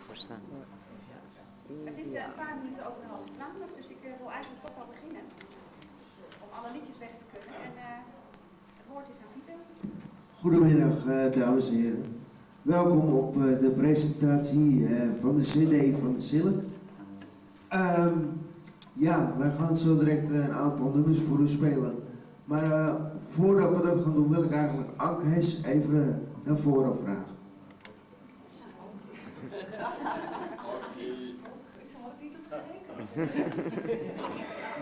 voor staan. Het is eh, een paar minuten over half twaalf, dus ik eh, wil eigenlijk toch wel beginnen. Om alle liedjes weg te kunnen. En eh, het woord is aan Pieter. Goedemiddag, dames en heren. Welkom op eh, de presentatie eh, van de CD van de Silk. Ehm, ja, wij gaan zo direct een aantal nummers voor u spelen. Maar eh, voordat we dat gaan doen, wil ik eigenlijk Anke Hes even naar voren vragen.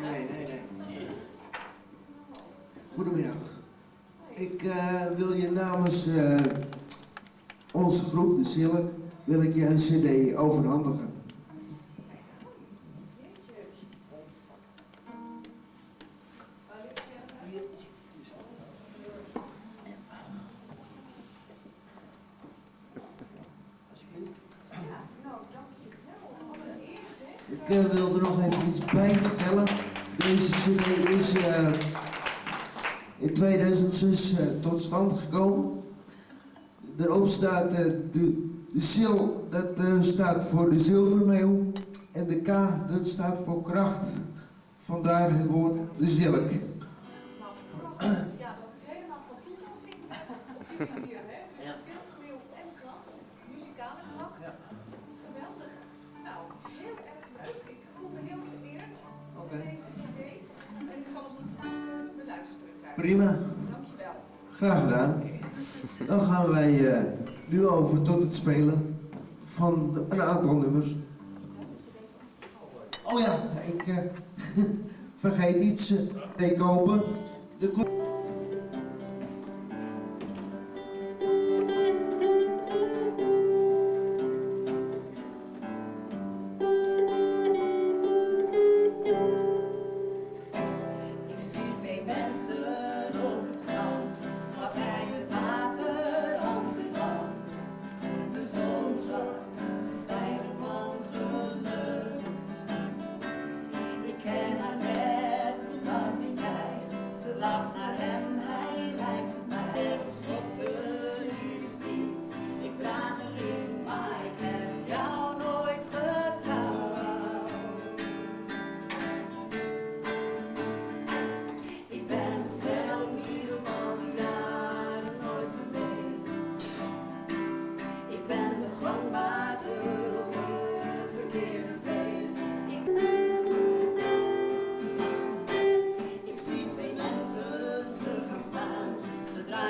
Nee, nee, nee. Goedemiddag. Ik eh, wil je namens eh, onze groep, de Silk, wil ik je een cd overhandigen. Ik eh, wil er nog even iets bij vertellen. Deze cd is eh, in 2006 eh, tot stand gekomen. Erop staat de, de sil, dat eh, staat voor de zilvermeeuw. En de K, dat staat voor kracht. Vandaar het woord de zilk. Nou, ja, dat is helemaal van toepassing Prima. Dankjewel. Graag gedaan. Dan gaan wij eh, nu over tot het spelen van een aantal nummers. Oh ja, ik eh, vergeet iets eh, te kopen. De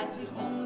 diront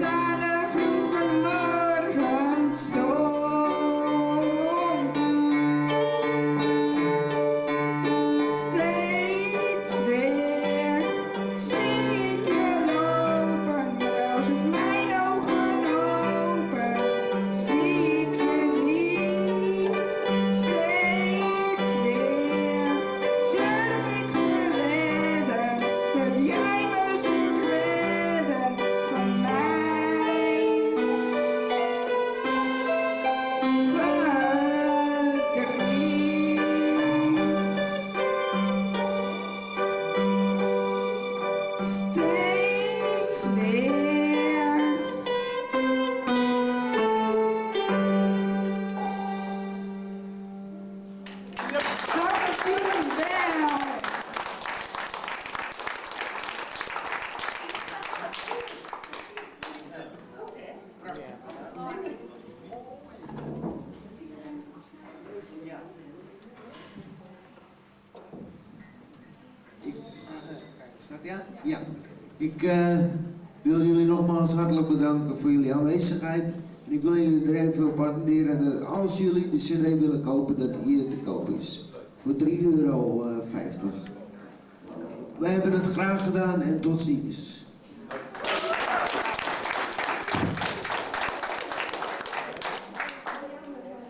time. Ja? Ik eh, wil jullie nogmaals hartelijk bedanken voor jullie aanwezigheid. Ik wil jullie er even op attenderen dat als jullie de cd willen kopen, dat die hier te koop is. Voor 3,50 euro. Wij hebben het graag gedaan en tot ziens.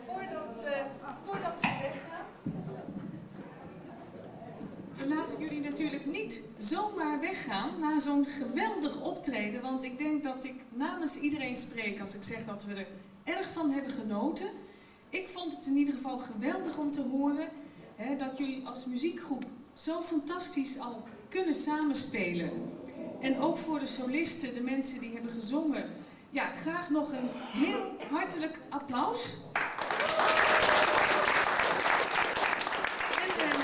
Voordat, ze- voordat ze weggaan. We laten jullie natuurlijk niet zomaar weggaan na zo'n geweldig optreden. Want ik denk dat ik namens iedereen spreek als ik zeg dat we er erg van hebben genoten. Ik vond het in ieder geval geweldig om te horen hè, dat jullie als muziekgroep zo fantastisch al kunnen samenspelen. En ook voor de solisten, de mensen die hebben gezongen. Ja, graag nog een heel hartelijk applaus. En eh,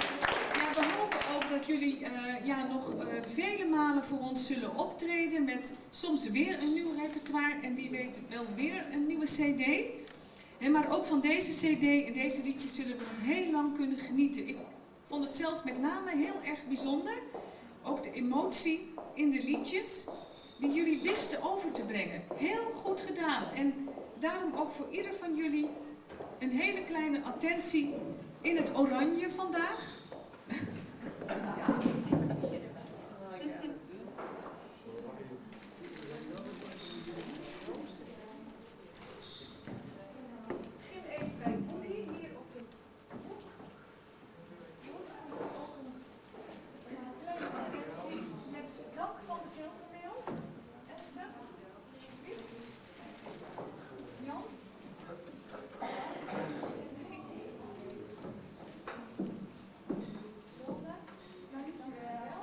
ja, we hopen ook dat jullie eh, ja, nog eh, vele malen voor ons zullen optreden met soms weer een nieuw repertoire en wie weet wel weer een nieuwe cd. Hè, maar ook van deze cd en deze liedjes zullen we nog heel lang kunnen genieten. Ik vond het zelf met name heel erg bijzonder. Ook de emotie in de liedjes die jullie wisten over te brengen. Heel goed gedaan. En daarom ook voor ieder van jullie een hele kleine attentie in het oranje vandaag even bij Woody, hier op de hoek. Woody, ook een kleine attentie met dank van de zilvermeel. Esther, alsjeblieft. Jan. Attentie. Zonne, dankjewel.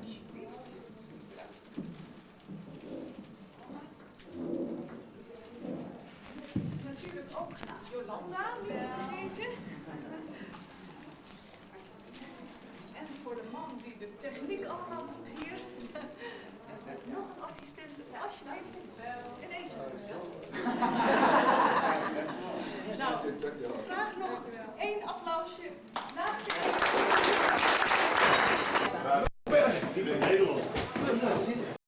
Alsjeblieft. Natuurlijk ook Jolanda, niet te vergeten. En voor de man die de techniek allemaal doet hier. Nog een assistent, alsjeblieft. En eentje voor mezelf. Nou, graag nog